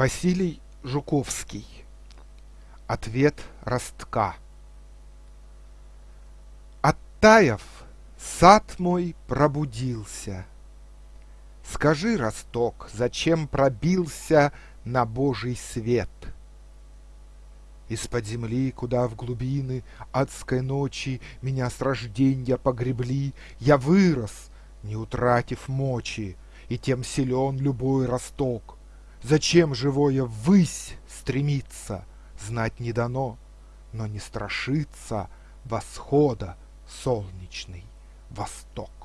Василий Жуковский. Ответ ростка. Оттаяв, сад мой пробудился. Скажи, росток, зачем пробился на Божий свет? Из-под земли, куда в глубины адской ночи Меня с рожденья погребли, Я вырос, не утратив мочи, И тем силен любой росток. Зачем живое ввысь стремиться, Знать не дано, но не страшится Восхода солнечный восток.